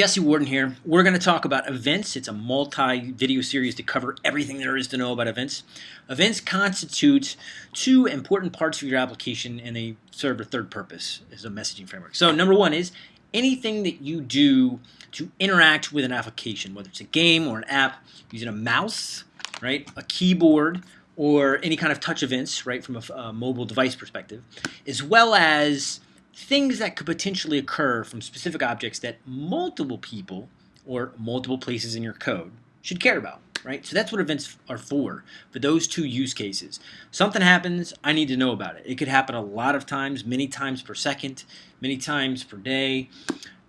Jesse Warden here. We're going to talk about events. It's a multi-video series to cover everything there is to know about events. Events constitute two important parts of your application and they serve a third purpose as a messaging framework. So number one is anything that you do to interact with an application, whether it's a game or an app, using a mouse, right, a keyboard, or any kind of touch events, right, from a, a mobile device perspective, as well as things that could potentially occur from specific objects that multiple people or multiple places in your code should care about, right? So that's what events are for, for those two use cases. Something happens, I need to know about it. It could happen a lot of times, many times per second, many times per day,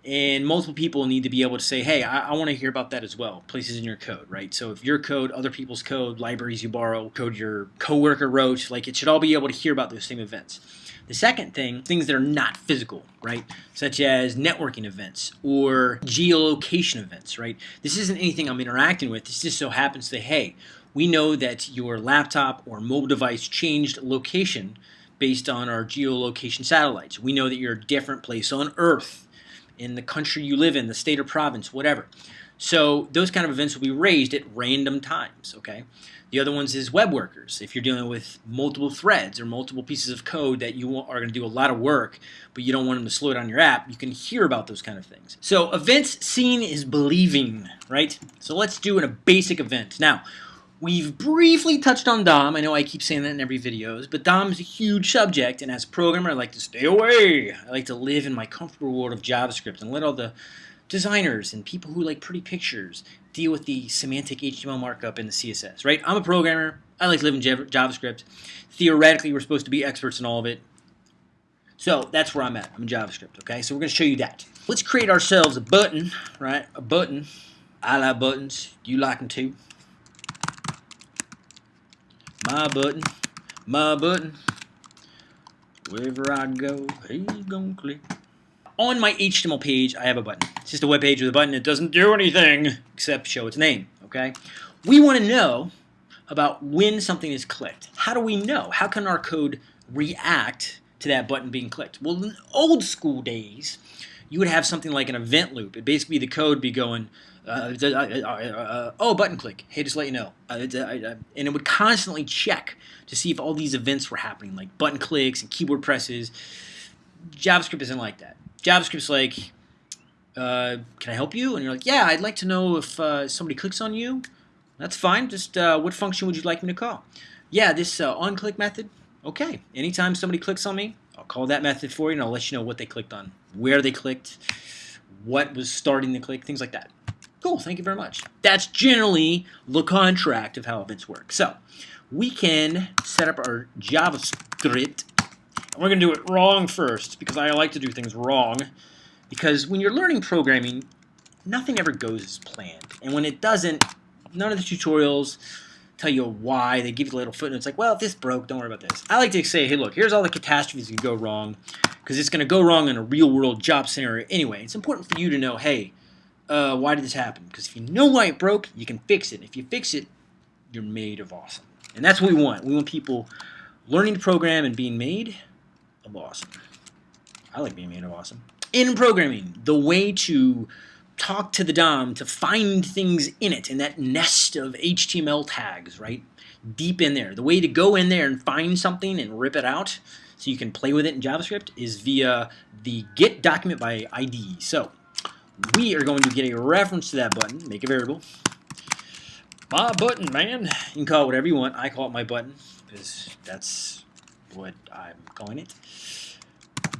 and multiple people need to be able to say, hey, I, I want to hear about that as well, places in your code, right? So if your code, other people's code, libraries you borrow, code your coworker wrote, like it should all be able to hear about those same events. The second thing, things that are not physical, right? Such as networking events or geolocation events, right? This isn't anything I'm interacting with. This just so happens to, hey, we know that your laptop or mobile device changed location based on our geolocation satellites. We know that you're a different place on Earth, in the country you live in, the state or province, whatever. So those kind of events will be raised at random times, okay? The other ones is web workers. If you're dealing with multiple threads or multiple pieces of code that you are going to do a lot of work, but you don't want them to slow down your app, you can hear about those kind of things. So events seen is believing, right? So let's do a basic event. Now, We've briefly touched on DOM. I know I keep saying that in every videos, but DOM is a huge subject, and as a programmer, I like to stay away. I like to live in my comfortable world of JavaScript and let all the designers and people who like pretty pictures deal with the semantic HTML markup and the CSS, right? I'm a programmer. I like to live in JavaScript. Theoretically, we're supposed to be experts in all of it. So that's where I'm at. I'm in JavaScript, okay? So we're going to show you that. Let's create ourselves a button, right? A button. I like buttons. You like them too. My button. My button. Wherever I go, he's gonna click. On my HTML page, I have a button. It's just a web page with a button. It doesn't do anything except show its name, okay? We want to know about when something is clicked. How do we know? How can our code react to that button being clicked? Well, in old school days, you would have something like an event loop. It basically the code be going, uh, uh, uh, oh, button click. Hey, just let you know. and it would constantly check to see if all these events were happening, like button clicks and keyboard presses. JavaScript isn't like that. JavaScript's like, uh, can I help you? And you're like, yeah, I'd like to know if uh, somebody clicks on you. That's fine. Just uh, what function would you like me to call? Yeah, this on-click method. Okay. Anytime somebody clicks on me, I'll call that method for you, and I'll let you know what they clicked on, where they clicked, what was starting the click, things like that. Cool, thank you very much. That's generally the contract of how events work. So we can set up our JavaScript. We're going to do it wrong first because I like to do things wrong. Because when you're learning programming, nothing ever goes as planned. And when it doesn't, none of the tutorials tell you why. They give you a little footnotes like, well, if this broke, don't worry about this. I like to say, hey, look, here's all the catastrophes that can go wrong because it's going to go wrong in a real-world job scenario anyway. It's important for you to know, hey, uh, why did this happen? Because if you know why it broke, you can fix it. If you fix it, you're made of awesome. And that's what we want. We want people learning to program and being made of awesome. I like being made of awesome. In programming, the way to talk to the DOM to find things in it, in that nest of HTML tags, right? Deep in there. The way to go in there and find something and rip it out so you can play with it in JavaScript is via the get document by ID. So we are going to get a reference to that button, make a variable. My button, man. You can call it whatever you want. I call it my button because that's what I'm calling it.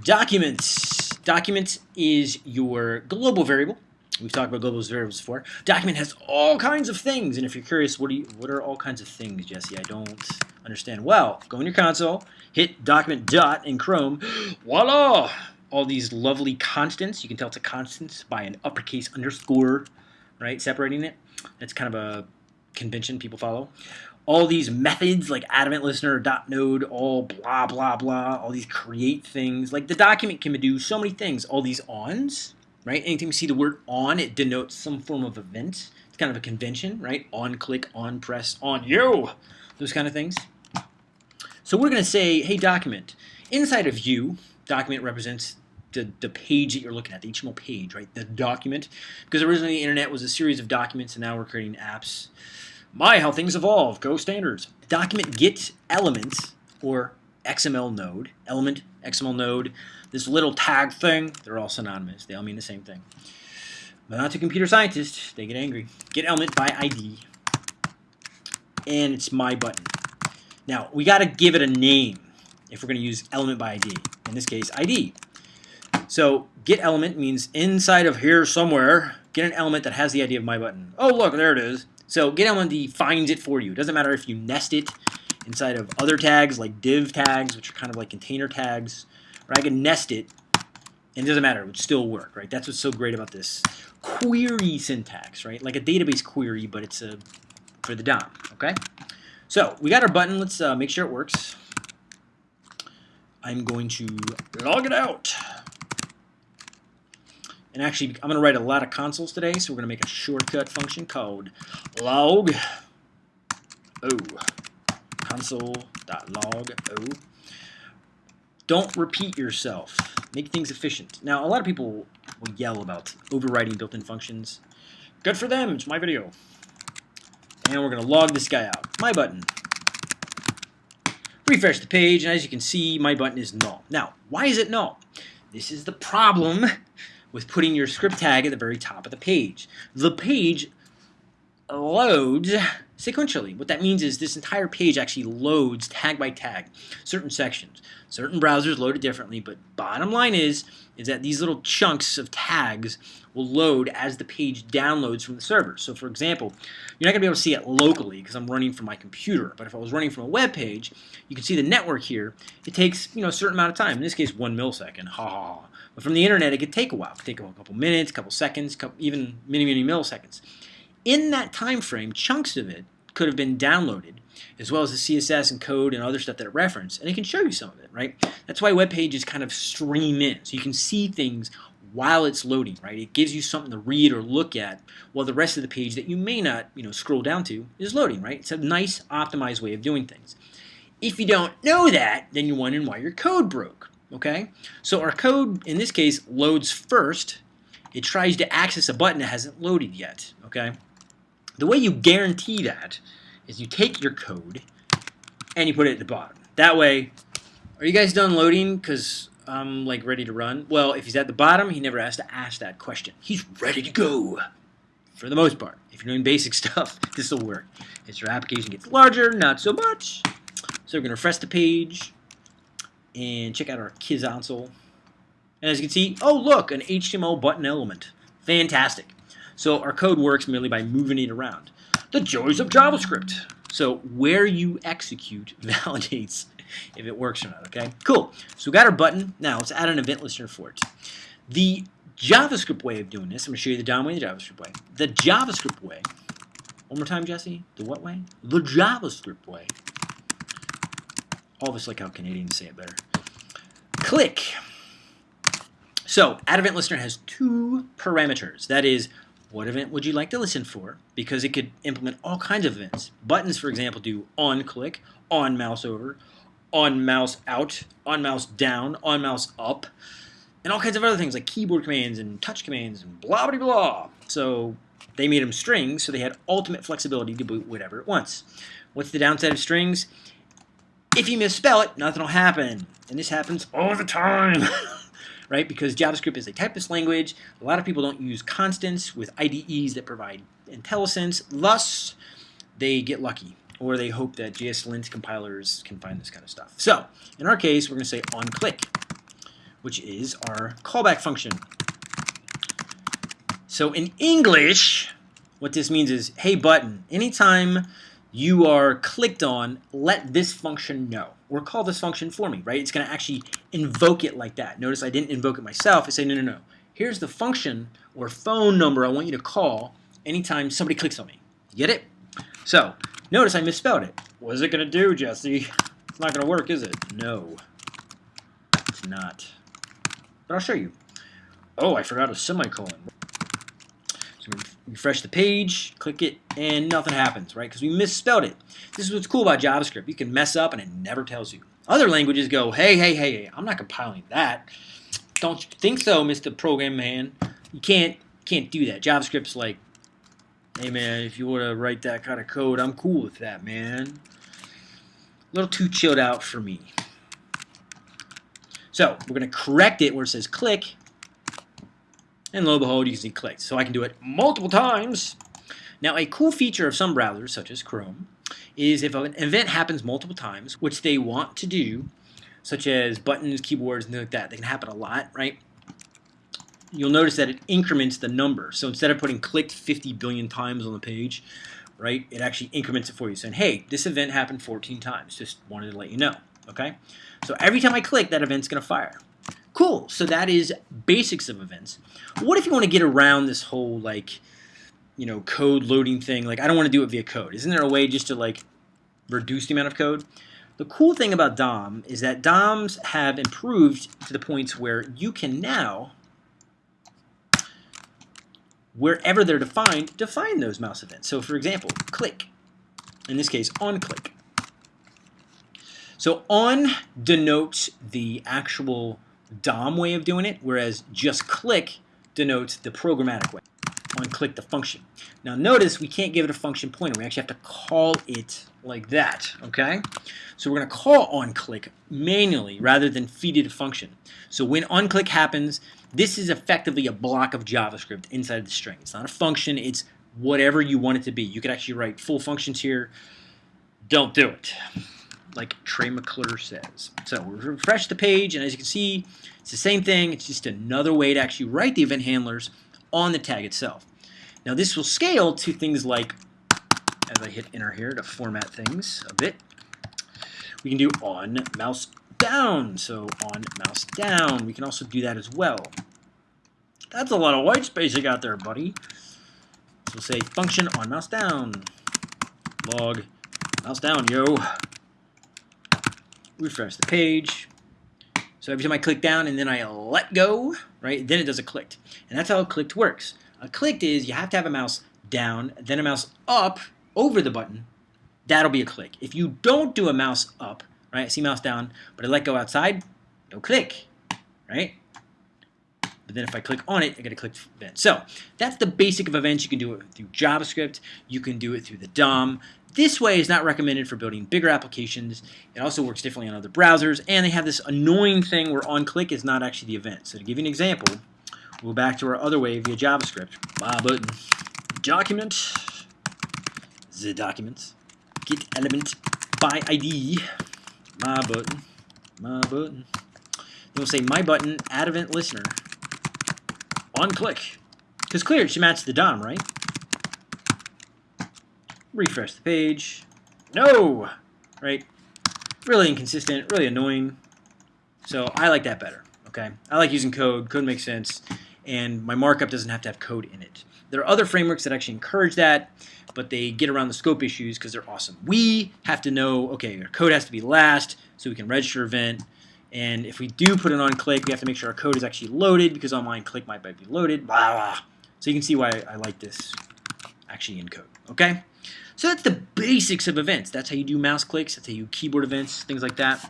Documents. Documents is your global variable. We've talked about global variables before. Document has all kinds of things, and if you're curious, what, do you, what are all kinds of things, Jesse? I don't understand. Well, go in your console, hit document dot in Chrome, voila! all these lovely constants. You can tell it's a constant by an uppercase underscore, right, separating it. That's kind of a convention people follow. All these methods like add event listener, dot node, all blah, blah, blah, all these create things. Like the document can do so many things. All these ons, right? Anytime you see the word on, it denotes some form of event. It's kind of a convention, right? On click, on press, on you, those kind of things. So we're going to say, hey, document. Inside of you, document represents the, the page that you're looking at, the HTML page, right? The document. Because originally the internet was a series of documents, and now we're creating apps. My, how things evolve. Go standards. Document get element or XML node, element, XML node, this little tag thing, they're all synonymous. They all mean the same thing. But not to computer scientists. They get angry. Get element by ID. And it's my button. Now, we got to give it a name if we're going to use element by ID. In this case, ID. So get element means inside of here somewhere, get an element that has the ID of my button. Oh, look, there it is. So get element defines it for you. It doesn't matter if you nest it inside of other tags like div tags, which are kind of like container tags, or I can nest it, and it doesn't matter, it would still work, right? That's what's so great about this query syntax, right? Like a database query, but it's a for the DOM, okay? So we got our button. Let's uh, make sure it works. I'm going to log it out. And actually, I'm going to write a lot of consoles today, so we're going to make a shortcut function called log o console.log o. Don't repeat yourself. Make things efficient. Now, a lot of people will yell about overriding built-in functions. Good for them. It's my video. And we're going to log this guy out. My button. Refresh the page, and as you can see, my button is null. Now, why is it null? This is the problem with putting your script tag at the very top of the page. The page loads sequentially. What that means is this entire page actually loads tag by tag, certain sections. Certain browsers load it differently, but bottom line is, is that these little chunks of tags will load as the page downloads from the server. So for example, you're not going to be able to see it locally because I'm running from my computer, but if I was running from a web page, you can see the network here. It takes you know a certain amount of time, in this case one millisecond, ha ha ha. But from the internet, it could take a while. It could take a couple minutes, a couple seconds, couple, even many, many milliseconds. In that time frame, chunks of it could have been downloaded, as well as the CSS and code and other stuff that it referenced, and it can show you some of it, right? That's why web pages kind of stream in, so you can see things while it's loading, right? It gives you something to read or look at while the rest of the page that you may not, you know, scroll down to is loading, right? It's a nice optimized way of doing things. If you don't know that, then you're wondering why your code broke, okay? So our code, in this case, loads first. It tries to access a button that hasn't loaded yet, okay? The way you guarantee that is you take your code and you put it at the bottom. That way, are you guys done loading? Because I'm like ready to run. Well, if he's at the bottom, he never has to ask that question. He's ready to go for the most part. If you're doing basic stuff, this will work. As your application gets larger, not so much. So we're going to refresh the page and check out our console. And as you can see, oh look, an HTML button element. Fantastic. So our code works merely by moving it around. The joys of JavaScript. So where you execute validates if it works or not, okay? Cool. So we got our button. Now let's add an event listener for it. The JavaScript way of doing this, I'm to show you the DOM way, the JavaScript way. The JavaScript way, one more time, Jesse. The what way? The JavaScript way. All us like how Canadians say it better. Click. So, add event listener has two parameters. That is, what event would you like to listen for? Because it could implement all kinds of events. Buttons, for example, do on click, on mouse over, on mouse out, on mouse down, on mouse up, and all kinds of other things like keyboard commands and touch commands and blah blah blah. So they made them strings, so they had ultimate flexibility to boot whatever it wants. What's the downside of strings? If you misspell it, nothing will happen. And this happens all the time. right? Because JavaScript is a typeless language. A lot of people don't use constants with IDEs that provide IntelliSense. Thus, they get lucky or they hope that JSLint compilers can find this kind of stuff. So, in our case, we're going to say onClick, which is our callback function. So in English, what this means is, hey button, anytime you are clicked on, let this function know. Or call this function for me, right? It's going to actually invoke it like that. Notice I didn't invoke it myself. I say, no, no, no. Here's the function or phone number I want you to call anytime somebody clicks on me. You get it? So, notice I misspelled it. What is it going to do, Jesse? It's not going to work, is it? No. It's not. But I'll show you. Oh, I forgot a semicolon. Refresh the page, click it, and nothing happens, right? Because we misspelled it. This is what's cool about JavaScript. You can mess up and it never tells you. Other languages go, hey, hey, hey, hey, I'm not compiling that. Don't you think so, Mr. Program Man? You can't can't do that. JavaScript's like, hey man, if you want to write that kind of code, I'm cool with that, man. A little too chilled out for me. So we're going to correct it where it says click. And lo and behold, you can see clicked. So I can do it multiple times. Now, a cool feature of some browsers, such as Chrome, is if an event happens multiple times, which they want to do, such as buttons, keyboards, and things like that, they can happen a lot, right? You'll notice that it increments the number. So instead of putting clicked 50 billion times on the page, right, it actually increments it for you, saying, hey, this event happened 14 times. Just wanted to let you know, okay? So every time I click, that event's going to fire. Cool. So that is basics of events. What if you want to get around this whole, like, you know, code loading thing? Like, I don't want to do it via code. Isn't there a way just to, like, reduce the amount of code? The cool thing about DOM is that DOMs have improved to the points where you can now, wherever they're defined, define those mouse events. So for example, click, in this case, on click. So on denotes the actual DOM way of doing it, whereas just click denotes the programmatic way. On click the function. Now notice we can't give it a function pointer. We actually have to call it like that, okay? So we're going to call on click manually rather than feed it a function. So when on click happens, this is effectively a block of JavaScript inside the string. It's not a function, it's whatever you want it to be. You could actually write full functions here. Don't do it like Trey McClure says. So refresh the page, and as you can see, it's the same thing. It's just another way to actually write the event handlers on the tag itself. Now this will scale to things like, as I hit enter here to format things a bit, we can do on mouse down. So on mouse down, we can also do that as well. That's a lot of white space you got there, buddy. So we'll say function on mouse down. Log mouse down, yo refresh the page. So every time I click down and then I let go, right, then it does a clicked. And that's how a clicked works. A clicked is you have to have a mouse down, then a mouse up over the button. That'll be a click. If you don't do a mouse up, right, see mouse down, but I let go outside, no click, right? But then if I click on it, I get a click event. So that's the basic of events. You can do it through JavaScript. You can do it through the DOM. This way is not recommended for building bigger applications. It also works differently on other browsers, and they have this annoying thing where on-click is not actually the event. So to give you an example, we'll go back to our other way via JavaScript. My button, document, the document, get element by ID, my button, my button. We'll say my button, add event listener, on click. Because clear, it should match the DOM, right? refresh the page. No! Right? Really inconsistent, really annoying. So I like that better, okay? I like using code. Code makes sense. And my markup doesn't have to have code in it. There are other frameworks that actually encourage that, but they get around the scope issues because they're awesome. We have to know, okay, our code has to be last so we can register event. And if we do put it on click, we have to make sure our code is actually loaded because online click might be loaded. Blah, blah. So you can see why I like this actually in code, okay? So that's the basics of events. That's how you do mouse clicks. That's how you keyboard events, things like that.